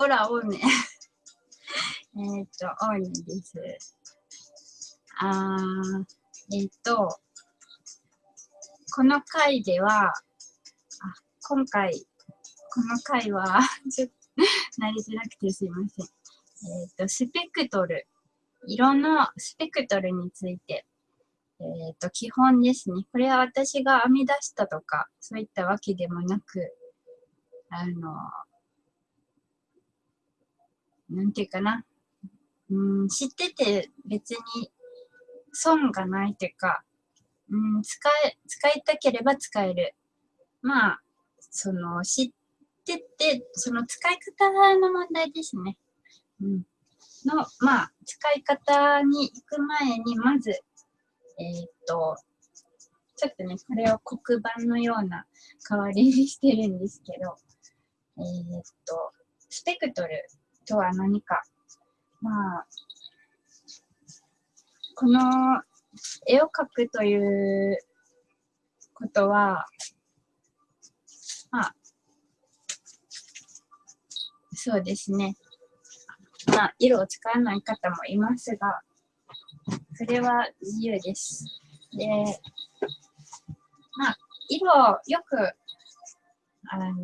ほら、青ね。えっと、青ねです。あー、えっ、ー、と、この回では、あ今回、この回は ちょっと、慣れづらくてすいません。えっ、ー、と、スペクトル。色のスペクトルについて、えっ、ー、と、基本ですね。これは私が編み出したとか、そういったわけでもなく、あの、なんていうかな。うん、知ってて別に損がないというか、うん、使え、使いたければ使える。まあ、その、知ってて、その使い方の問題ですね。うん。の、まあ、使い方に行く前に、まず、えー、っと、ちょっとね、これを黒板のような代わりにしてるんですけど、えー、っと、スペクトルとは何か。まあ、この絵を描くということは、まあ、そうですね。まあ、色を使わない方もいますが、それは自由です。で、まあ、色をよく、あのー、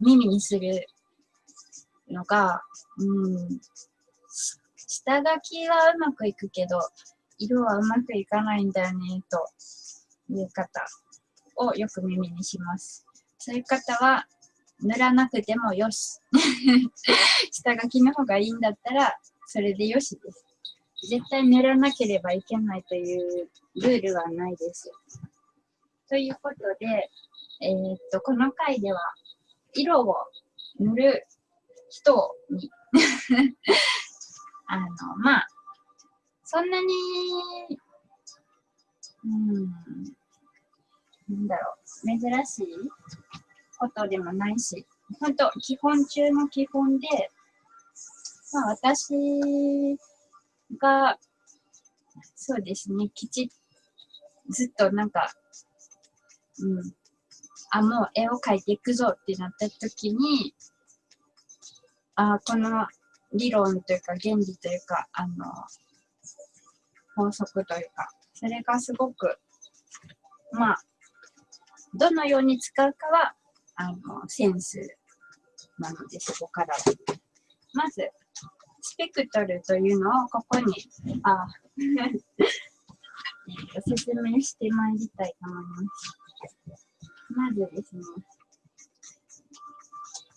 耳にするのが、うん、下書きはうまくいくけど、色はうまくいかないんだよね、という方をよく耳にします。そういう方は、塗らなくてもよし。下書きの方がいいんだったら、それでよしです。絶対塗らなければいけないというルールはないです。ということで、えー、っと、この回では、色を塗る人に。あの、まあ、そんなに、うん、なんだろう、珍しいことでもないし、本当基本中の基本で、まあ私が、そうですね、きちっ、ずっとなんか、うん、あ、もう絵を描いていくぞってなった時に、あこの理論というか原理というか、あの、法則というか、それがすごく、まあ、どのように使うかは、あの、センスなので、そこからは。まず、スペクトルというのをここに、あ、説明してまいりたいと思います。まずですね、こ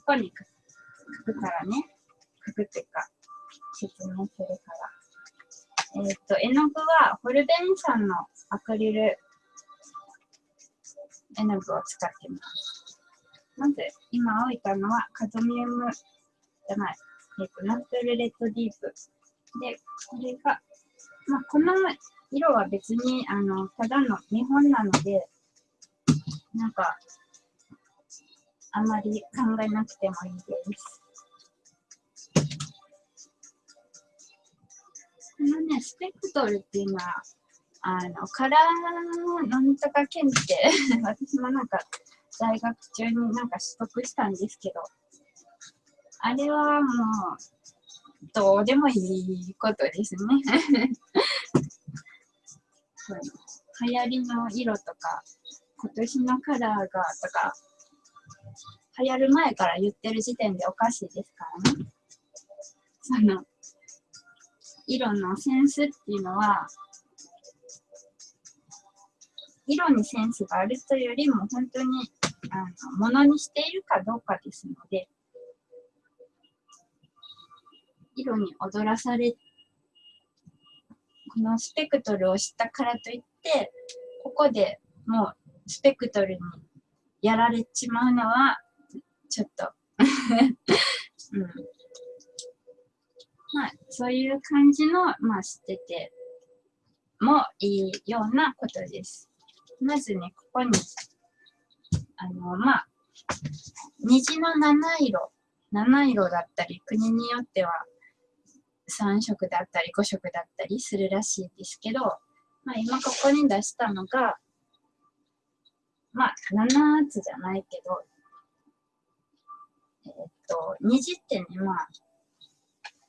こにくからね、書くっていうか、説明するから。えっ、ー、と、絵の具は、ホルベンさんのアクリル絵の具を使ってます。まず、今置いたのは、カドミウムじゃない、えっ、ー、と、ナチュルレッドディープ。で、これが、まあ、この色は別に、あの、ただの見本なので、なんか、あまり考えなくてもいいです。このね、スペクトルっていうのは、あの、カラーなんとか検定、私もなんか、大学中になんか取得したんですけど、あれはもう、どうでもいいことですね。流行りの色とか、今年のカラーがとか、流行る前から言ってる時点でおかしいですからね。その、色のセンスっていうのは、色にセンスがあるというよりも、本当に、あの、ものにしているかどうかですので、色に踊らされ、このスペクトルを知ったからといって、ここでもうスペクトルにやられちまうのは、ちょっと うん、まあ、そういう感じの、まあ、知っててもいいようなことです。まずね、ここに、あの、まあ、虹の七色、七色だったり、国によっては3色だったり5色だったりするらしいですけど、まあ、今ここに出したのが、まあ、7つじゃないけど、えっ、と、虹ってね、まあ、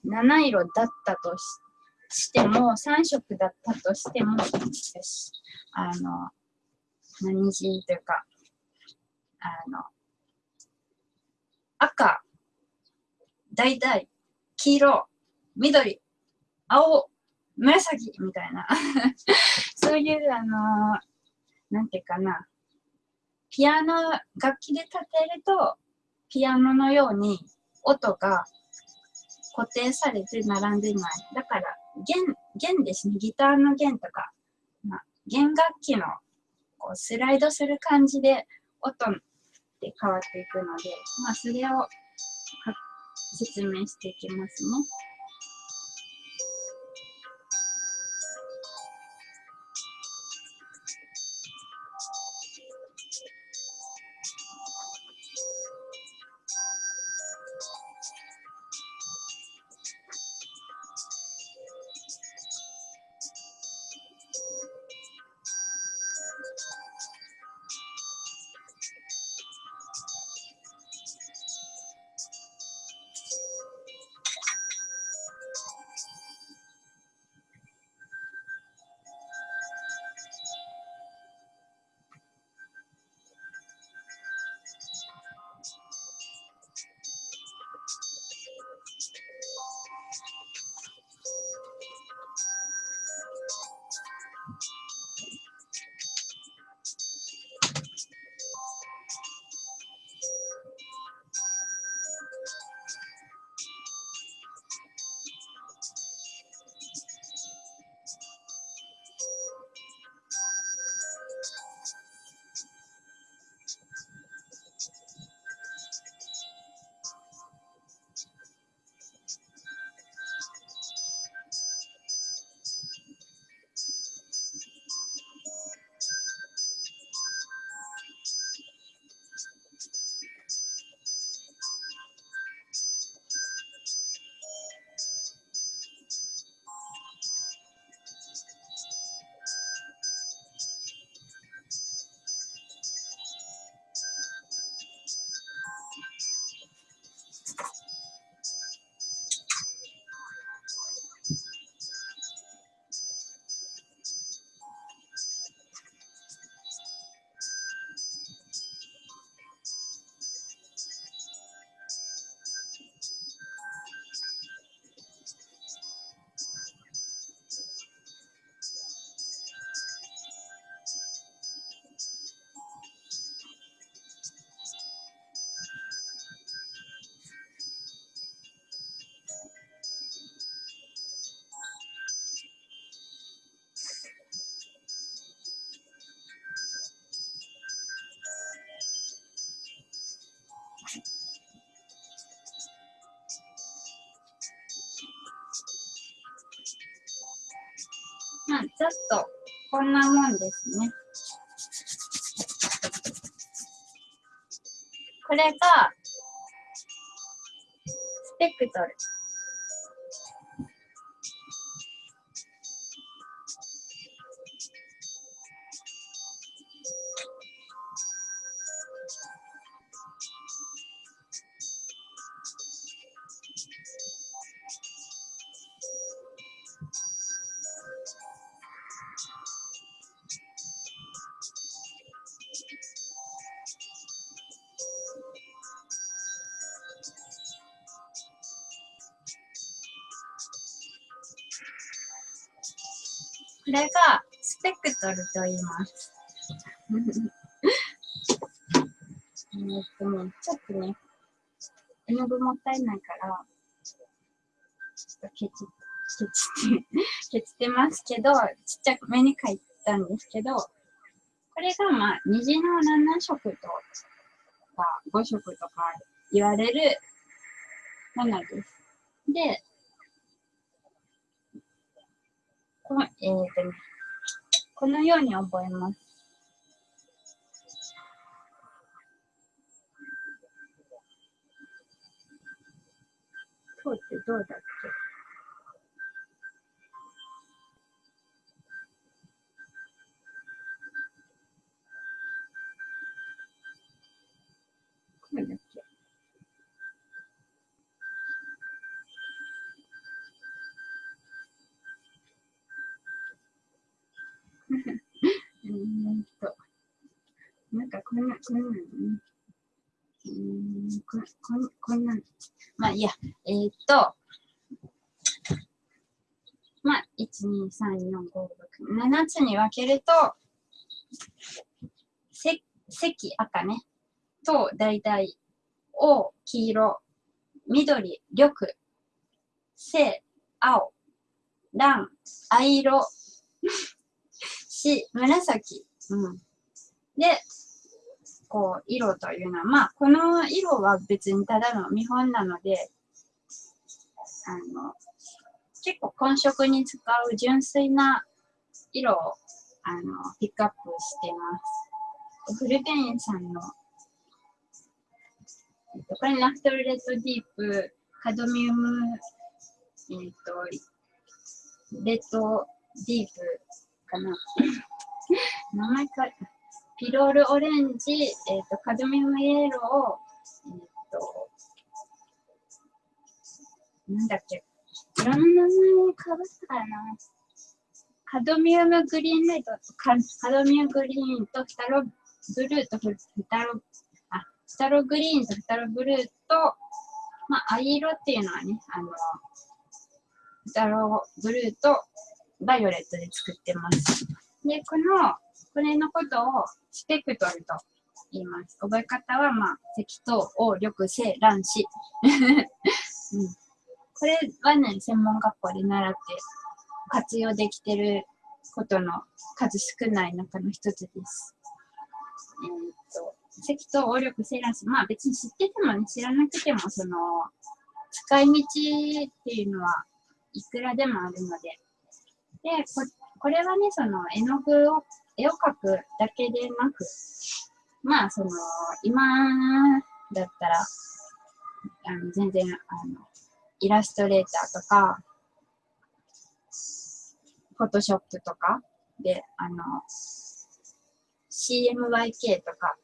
7色だったとしても、3色だったとしても、あの、虹というか、あの、赤、橙、黄色、緑、青、紫みたいな。そういう、あのなんていうかな、ピアノ、楽器で立てると、ピアノのように音が固定されて並んでない。だから、弦、弦ですね。ギターの弦とか、まあ、弦楽器のこうスライドする感じで音って変わっていくので、まあ、それを説明していきますね。まあ、ちょっとこんなもんですね。これが、スペクトル。と言います。えっとね、ちょっとね、絵の具もったいないから、ちょっとケチ、ケチって、ケチってますけど、ちっちゃくめに書いたんですけど、これがまあ、虹の7色とか5色とか言われるものです。で、この、えっ、とね、このように覚えます。そうってどうだっけこうだっけ？えっと、なんかこんな、こんなのね。うーんここんこんなの。まあいいや、えーっと、まあ、1、2、3、4、5、6、7つに分けると、せ赤、赤ね、と、大体、青、黄色、緑、緑、青、青、藍、藍色、し、紫。うん。で、こう、色というのは、まあ、この色は別にただの見本なので、あの、結構混色に使う純粋な色を、あの、ピックアップしてます。フルベインさんの、えっと、これナフトルレッドディープ、カドミウム、えっと、レッドディープかな。名前か、ピロールオレンジ、えっ、と、カドミウムイエロー、えっ、と、なんだっけ、いろんな名前かぶったかな。カドミウムグリーンレッドカ、カドミウムグリーンとフタロブルーとフタロ、あ、フタログリーンとフタロブルーと、まあ、藍色っていうのはね、あの、フタロブルーとバイオレットで作ってます。で、この、これのことをスペクトルと言います。覚え方は、まあ、赤頭、黄、緑、青、卵子。うん、これはね、専門学校で習って活用できてることの数少ない中の一つです。えーっと、赤頭、黄、緑、青、卵子。まあ別に知っててもね、知らなくても、その、使い道っていうのはいくらでもあるので。で、ここれはね、その絵の具を、絵を描くだけでなく、まあ、その、今だったら、あの全然、あの、イラストレーターとか、フォトショップとかで、あの、CMYK とか、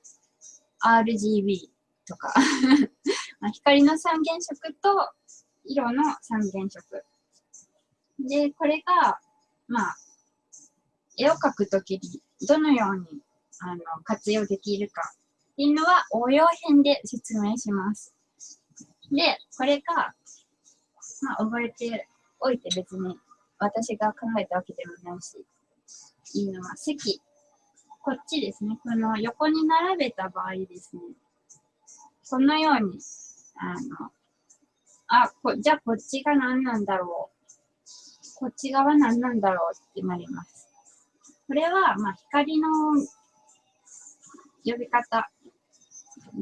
RGB とか、まあ光の三原色と色の三原色。で、これが、まあ、絵を描くときにどのようにあの活用できるかっていうのは応用編で説明します。で、これが、まあ、覚えておいて別に私が考えたわけでもないし、いいのは席、こっちですね、この横に並べた場合ですね、このように、あの、あ、こじゃあこっちが何なんだろう。こっち側何なんだろうってなります。これは、まあ、光の呼び方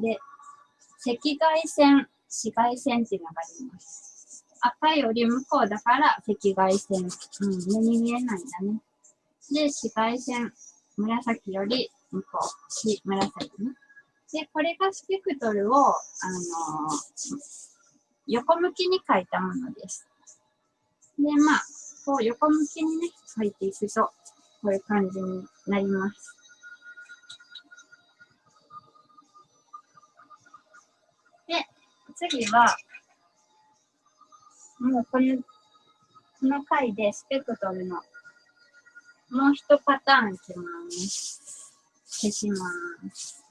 で、赤外線、紫外線っていうのがあります。赤より向こうだから赤外線。うん、目に見えないんだね。で、紫外線、紫より向こう、し紫ね。で、これがスペクトルを、あのー横向きに書いたものです。で、まあ、こう横向きにね、書いていくと、こういう感じになります。で、次は、もうこの、この回でスペクトルのもう一パターンいきます。消します。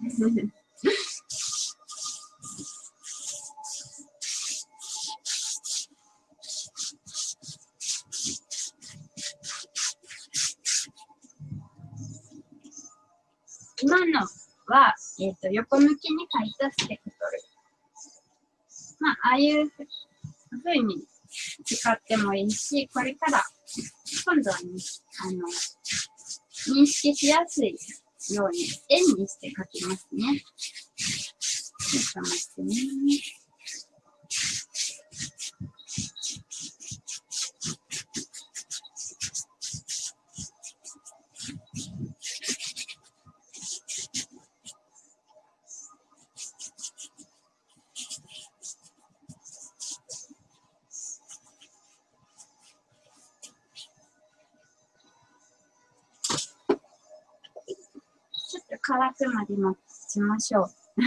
今のは、えっ、と、横向きに書いたスペクトル。まあ、ああいうふうに使ってもいいし、これから、今度はね、あの、認識しやすいように、円にして書きますね。ちょっと待ってね。つまでもしましょう。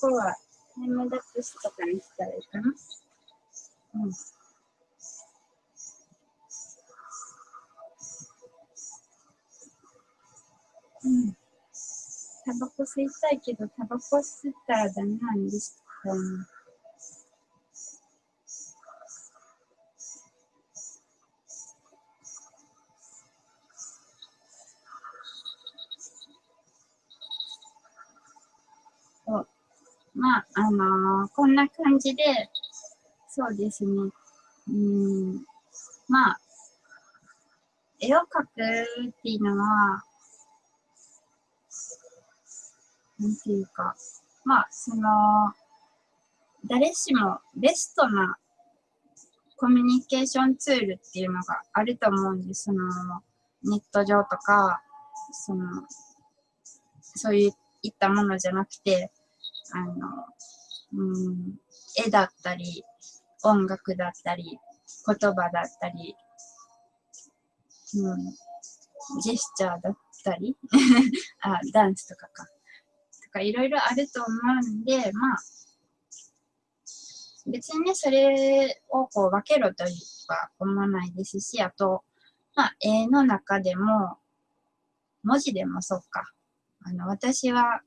ここはタイムダックスとかにしたらいいかな。うんうん、タバコ吸いたいけど、タバコ吸ったらダメなんですか？ね。まあ、あのー、こんな感じで、そうですね。うん、まあ、絵を描くっていうのは、なんていうか、まあ、その、誰しもベストなコミュニケーションツールっていうのがあると思うんです。その、ネット上とか、その、そういったものじゃなくて、あの、うん、絵だったり、音楽だったり、言葉だったり、うん、ジェスチャーだったり あ、ダンスとかか。とかいろいろあると思うんで、まあ、別にね、それをこう分けろとは思わないですし、あと、まあ、絵の中でも、文字でもそうか。あの、私は、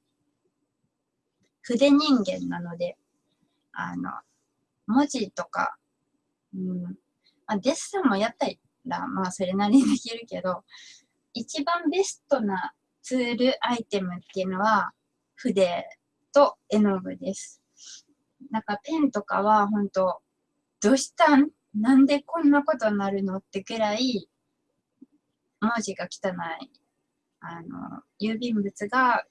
筆人間なので、あの、文字とか、うん、まあ、デッサンもやったら、まあ、それなりにできるけど、一番ベストなツール、アイテムっていうのは、筆と絵の具です。なんかペンとかは本当どうしたん？なんでこんなことになるのってくらい文字が汚い。あの、郵便物が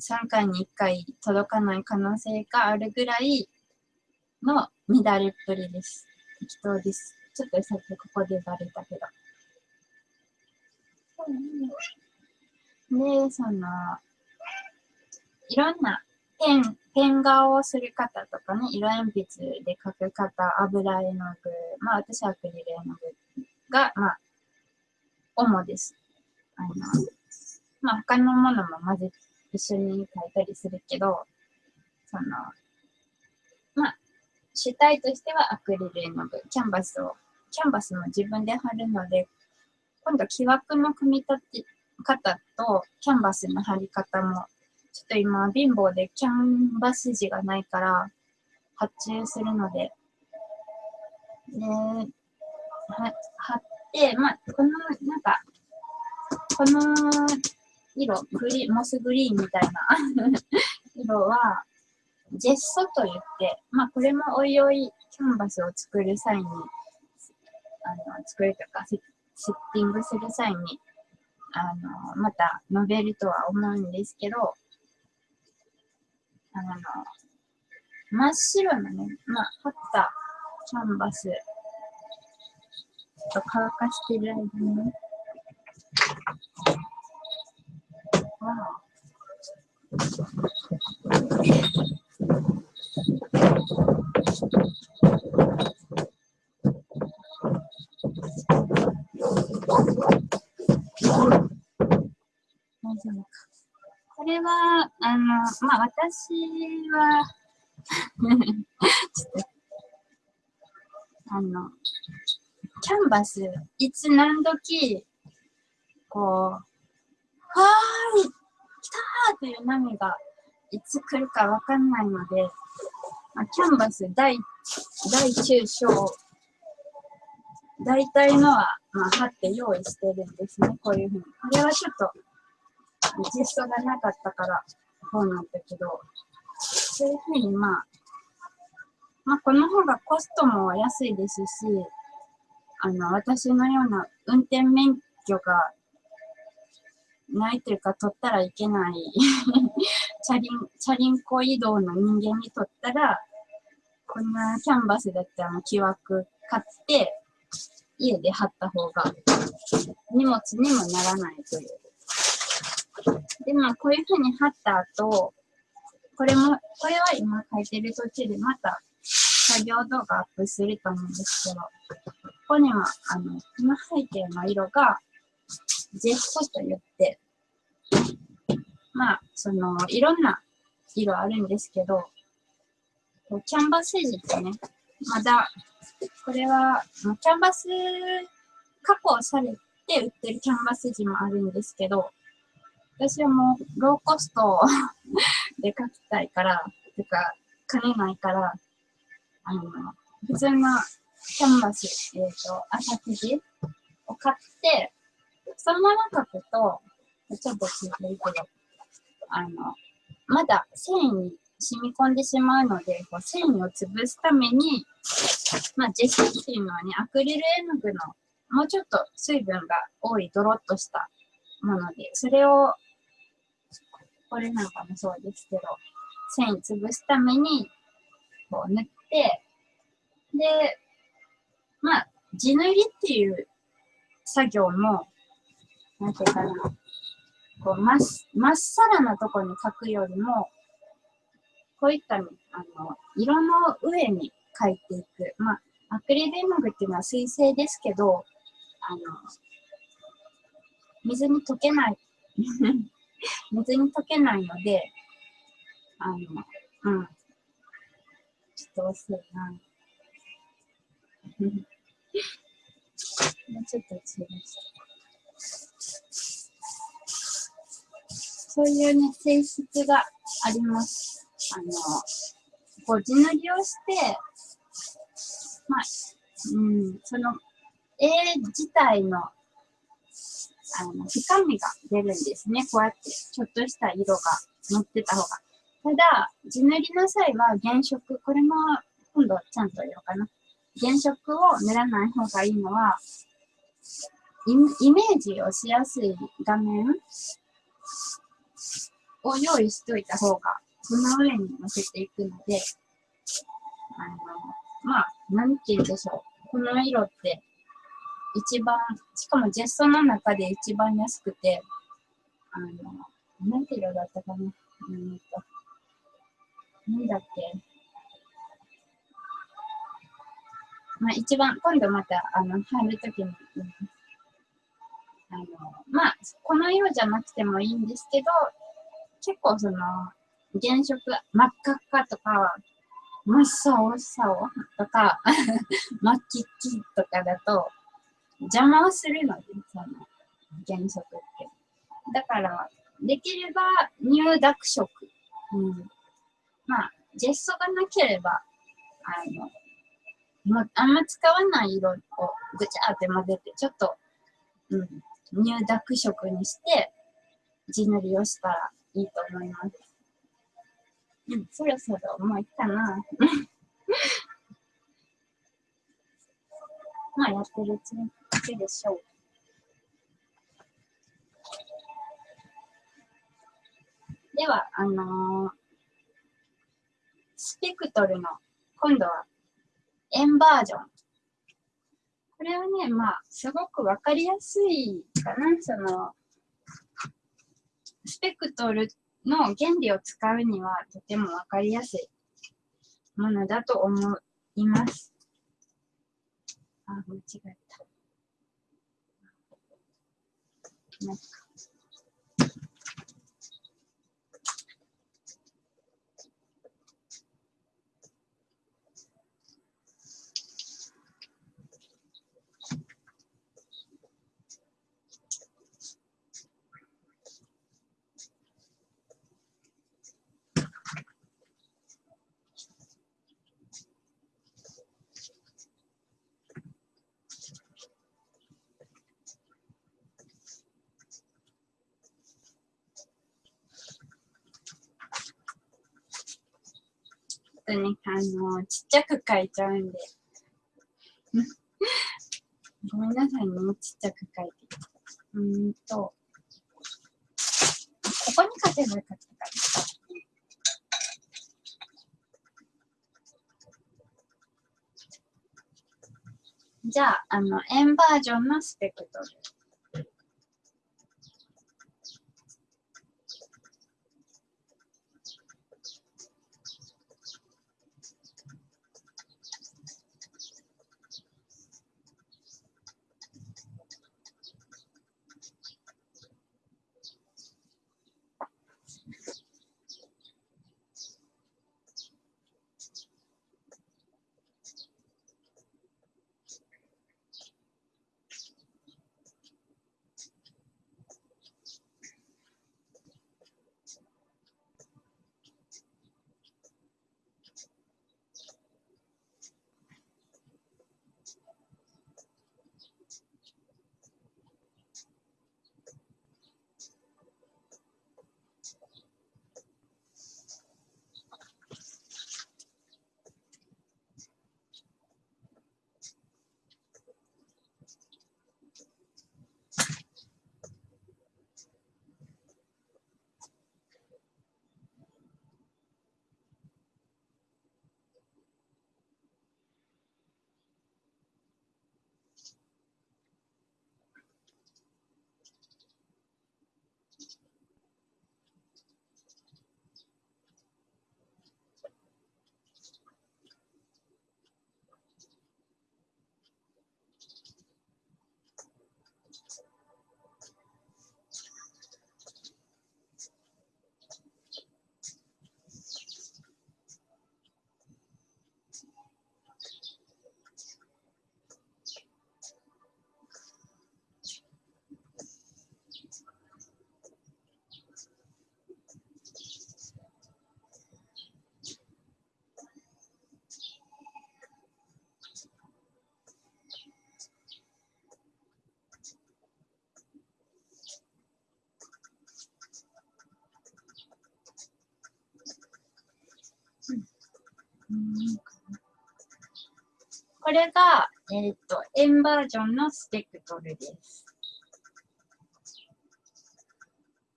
3回に1回届かない可能性があるぐらいの乱れっぷりです。適当です。ちょっとさっきここでバレたけど。で、その、いろんなペン、ペン画をする方とかね、色鉛筆で描く方、油絵の具、まあ私はアクリル絵の具が、まあ、主です。あの、まあ他のものも混ぜて、一緒に描いたりするけど、その、まあ、主体としてはアクリル絵の具、キャンバスを、キャンバスも自分で貼るので、今度木枠の組み立て方とキャンバスの貼り方もちょっと今、貧乏でキャンバス地がないから発注するので、で、貼って、まあ、この、なんか、この色、グリモスグリーンみたいな。色は、ジェッソと言って、まあ、これもおいおいキャンバスを作る際に、あの、作るとかセ、セッティングする際に、あの、また述べるとは思うんですけど、あの、真っ白なね、まあ、貼ったキャンバスと乾かしてる間にね、これは、あの、まあ、私は、あの、キャンバス、いつ何時、こう、ーい、来たーという波がいつ来るかわかんないので、まあ、キャンバス大、大中小、大体のは、まあ、貼って用意してるんですね、こういうふうに。これはちょっと、実装がなかったから、こうなんだけど、そういうふうにまあ、まあ、この方がコストも安いですし、あの、私のような運転免許がないというか、取ったらいけない。チャリン、チャリンコ移動の人間にとったら、こんなキャンバスだったら木枠買って、家で貼った方が荷物にもならないという。で、まあ、こういうふうに貼った後、これも、これは今書いてる途中でまた作業動画アップすると思うんですけど、ここには、あの、この背景の色が、ジェストと言って、まあ、その、いろんな色あるんですけど、キャンバス地ってね、まだ、これは、キャンバス加工されて売ってるキャンバス地もあるんですけど、私はもうローコスト で書きたいから、てか、兼ねないから、あの、普通のキャンバス、えっ、と、朝生地を買って、そのまま書くと、ちょっとついてるけど、あの、まだ繊維に染み込んでしまうので、こう繊維を潰すために、まあ、ジェスっていうのはね、アクリル絵の具のもうちょっと水分が多いドロッとしたもので、それを、これなんかもそうですけど、繊維潰すために、こう塗って、で、まあ、地塗りっていう作業も、なんていうかな、こう、まっ、まっさらなとこに描くよりも、こういった、あの、色の上に描いていく。まあ、アクリル絵の具っていうのは水性ですけど、あの、水に溶けない、水に溶けないので、あの、うん。ちょっと遅いな。もうちょっと遅いです。そういうね、性質があります。あの、こう、地塗りをして、まあ、うん、その絵自体のあの深みが出るんですね。こうやってちょっとした色が乗ってた方が。ただ、地塗りの際は原色、これも今度ちゃんと言おうかな。原色を塗らない方がいいのは、イメージをしやすい画面を用意しといた方が、その上に乗せていくので、あの、まあ、なんて言うんでしょう。この色って、一番、しかもジェストの中で一番安くて、あの、なんて色だったかな。うんと、なんだっけ。まあ、一番、今度また、あの、入るときに、うんあの、まあ、この色じゃなくてもいいんですけど、結構その、原色、真っ赤っかとか、真っ青青とか、真っ黄っ黄とかだと、邪魔をするので、その、原色って。だから、できれば、乳濁色。うん。まあ、ジェストがなければ、あの、もうあんま使わない色をぐちゃーって混ぜて、ちょっと、うん、乳濁色にして、地塗りをしたらいいと思います。うん、そろそろもういいかな。まあ、やってるうちにだけでしょう。では、あのースペクトルの、今度は、円バージョン。これはね、まあ、すごくわかりやすいかな。その、スペクトルの原理を使うにはとてもわかりやすいものだと思います。あ、間違えた。あの、ちっちゃく書いちゃうんで。ごめんなさいね、ちっちゃく書いて。うんと、ここに書けばよかったかな。じゃあ、あの、円バージョンのスペクトル。これが、えっ、ー、と、円バージョンのスペクトルです。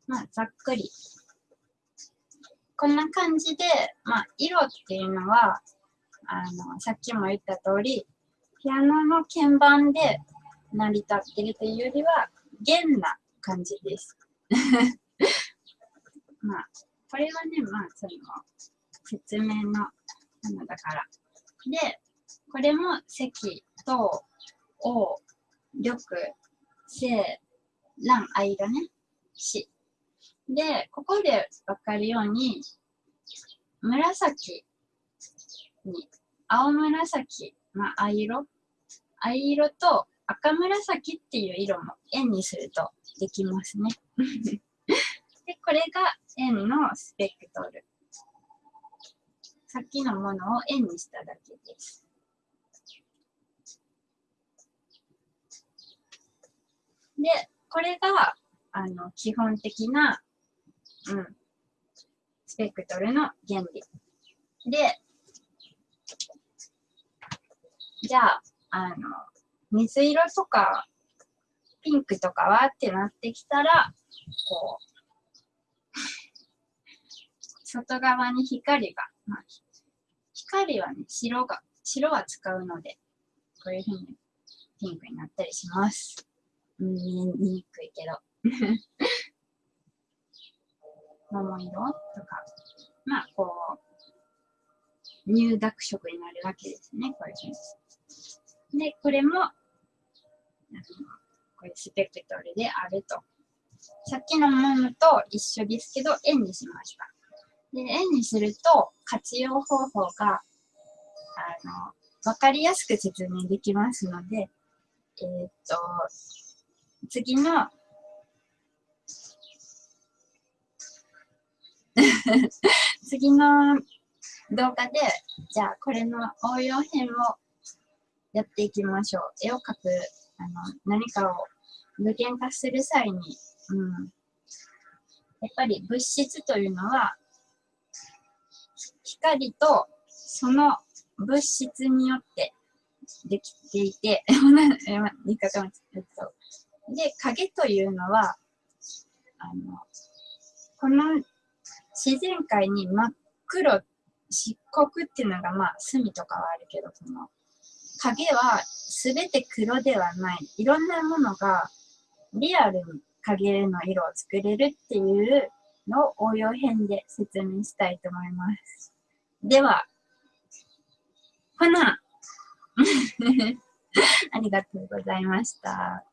まあ、ざっくり。こんな感じで、まあ、色っていうのは、あの、さっきも言った通り、ピアノの鍵盤で成り立ってるというよりは、弦な感じです。まあ、これはね、まあ、その、説明のものだから。で、これも積、と、お、玉、正、乱、間ね、し。で、ここでわかるように、紫に、青紫、まあ、藍色藍色と赤紫っていう色も円にするとできますね。で、これが円のスペクトル。さっきのものを円にしただけです。で、これが、あの、基本的な、うん、スペクトルの原理。で、じゃあ、あの、水色とか、ピンクとかはってなってきたら、こう、外側に光が、まあ、光はね、白が、白は使うので、こういうふうにピンクになったりします。見えにくいけど。桃色とか、まあ、こう、入濁色になるわけですね、こういうふうに。で、これも、あのこれスペクトルであると。さっきのものと一緒ですけど、円にしました。で、円にすると、活用方法が、あの、わかりやすく説明できますので、えー、っと、次の 次の動画で、じゃあこれの応用編をやっていきましょう。絵を描く、あの、何かを具現化する際に、うん。やっぱり物質というのは、光とその物質によってできていて、で、影というのは、あの、この自然界に真っ黒、漆黒っていうのが、まあ、隅とかはあるけど、その、影は全て黒ではない。いろんなものがリアルに影の色を作れるっていうのを応用編で説明したいと思います。では、ほな ありがとうございました。